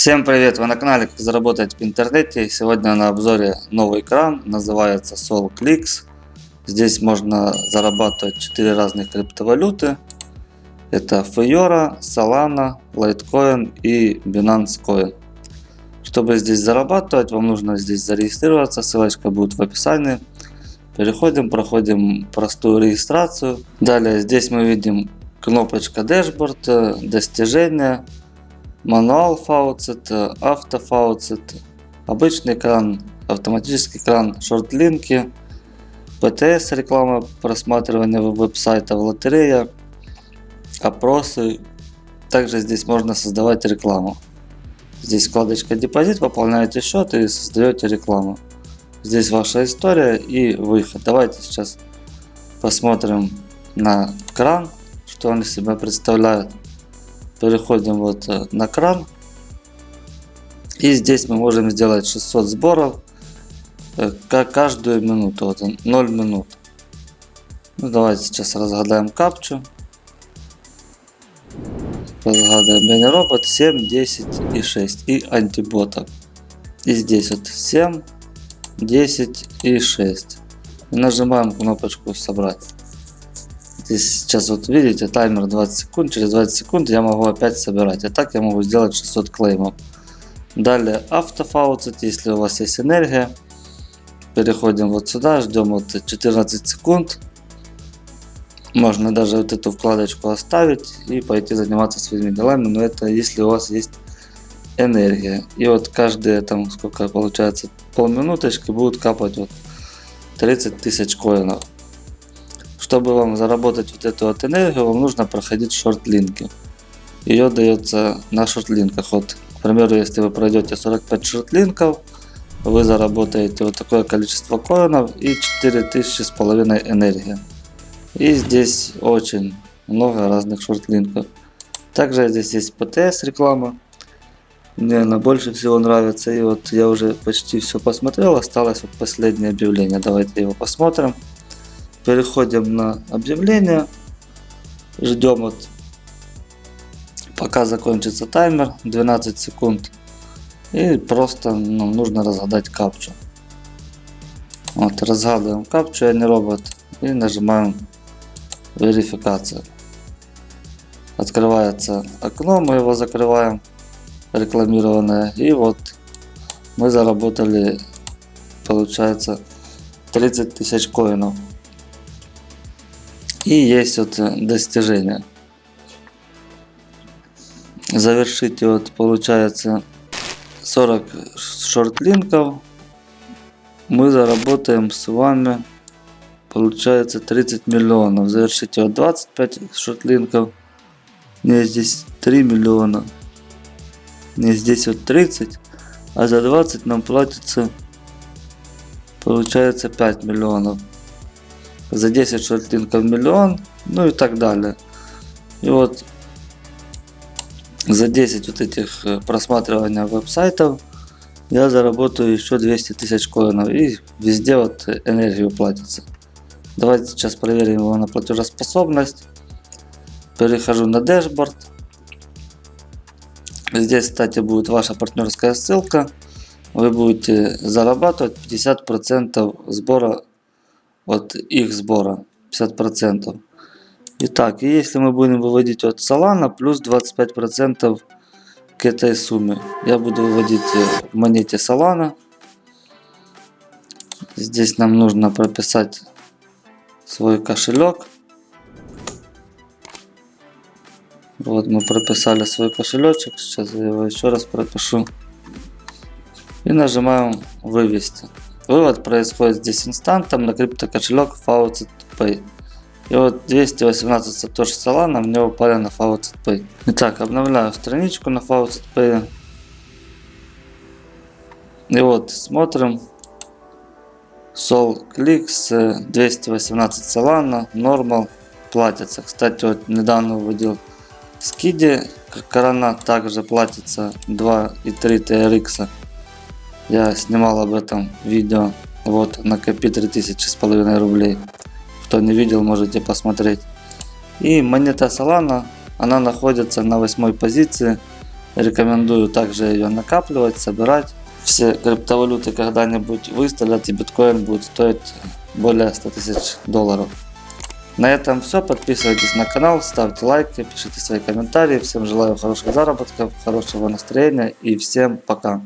Всем привет! Вы на канале Как заработать в интернете. Сегодня на обзоре новый экран, называется SolClicks. Здесь можно зарабатывать 4 разных криптовалюты. Это Fiora, Solana, Litecoin и Binance Coin. Чтобы здесь зарабатывать, вам нужно здесь зарегистрироваться. Ссылочка будет в описании. Переходим, проходим простую регистрацию. Далее здесь мы видим кнопочка Dashboard, достижения, мануал фауцет, автофауцет, обычный экран, автоматический экран, шортлинки, ПТС, реклама просматривания веб-сайта, лотерея, опросы. Также здесь можно создавать рекламу. Здесь вкладочка депозит, пополняете счет и создаете рекламу. Здесь ваша история и выход. Давайте сейчас посмотрим на кран, что он из себя представляет переходим вот э, на кран. И здесь мы можем сделать 600 сборов э, каждую минуту. Вот 0 минут. Ну, давайте сейчас разгадаем капчу. Разгадаем бенни робот 7, 10 и 6. И антиботов. И здесь вот 7, 10 и 6. И нажимаем кнопочку собрать. Здесь сейчас вот видите таймер 20 секунд. Через 20 секунд я могу опять собирать. И так я могу сделать 600 клеймов. Далее автофауцет, если у вас есть энергия. Переходим вот сюда, ждем вот 14 секунд. Можно даже вот эту вкладочку оставить и пойти заниматься своими делами. Но это если у вас есть энергия. И вот каждые там сколько получается полминуточки будут капать вот 30 тысяч коинов. Чтобы вам заработать вот эту вот энергию, вам нужно проходить шорт-линки. Ее дается на шорт-линках. Вот, к примеру, если вы пройдете 45 шорт-линков, вы заработаете вот такое количество коинов и 4000 с половиной энергии. И здесь очень много разных шорт-линков. Также здесь есть ПТС реклама. Мне она больше всего нравится. И вот я уже почти все посмотрел. Осталось вот последнее объявление. Давайте его посмотрим. Переходим на объявление. Ждем вот пока закончится таймер 12 секунд. И просто ну, нужно разгадать капчу. Вот, разгадываем капчу, я не робот. И нажимаем верификация. Открывается окно, мы его закрываем, рекламированное. И вот мы заработали, получается, 30 тысяч коинов. И есть вот э, достижение. Завершите вот получается 40 шортлинков. Мы заработаем с вами получается 30 миллионов. Завершите вот 25 шортлинков. Не здесь 3 миллиона. Не здесь вот 30. А за 20 нам платится получается 5 миллионов за 10 шортлинков миллион, ну и так далее. И вот за 10 вот этих э, просматривания веб-сайтов я заработаю еще 200 тысяч коинов и везде вот энергию платится. Давайте сейчас проверим его на платежеспособность. Перехожу на дашборд. Здесь, кстати, будет ваша партнерская ссылка. Вы будете зарабатывать 50% сбора от их сбора 50%. Итак, если мы будем выводить от Solana плюс 25% к этой сумме. Я буду выводить в монете Solana. Здесь нам нужно прописать свой кошелек. Вот мы прописали свой кошелечек. Сейчас я его еще раз пропишу. И нажимаем вывести. Вывод происходит здесь инстантом на криптокошелек Faucet Pay. И вот 218 сатоши Solana мне упали на Faucet Pay. Итак, обновляю страничку на Faucet. И вот смотрим. Sol Clicks 218 Solana, Normal платится. Кстати, вот недавно выводил скиди. Корона также платится 2 и 3 TRX. Я снимал об этом видео. Вот, накопи 3000 с половиной рублей. Кто не видел, можете посмотреть. И монета Solana, она находится на восьмой позиции Рекомендую также ее накапливать, собирать. Все криптовалюты когда-нибудь выстрелят и биткоин будет стоить более 100 тысяч долларов. На этом все. Подписывайтесь на канал, ставьте лайки, пишите свои комментарии. Всем желаю хороших заработков, хорошего настроения и всем пока.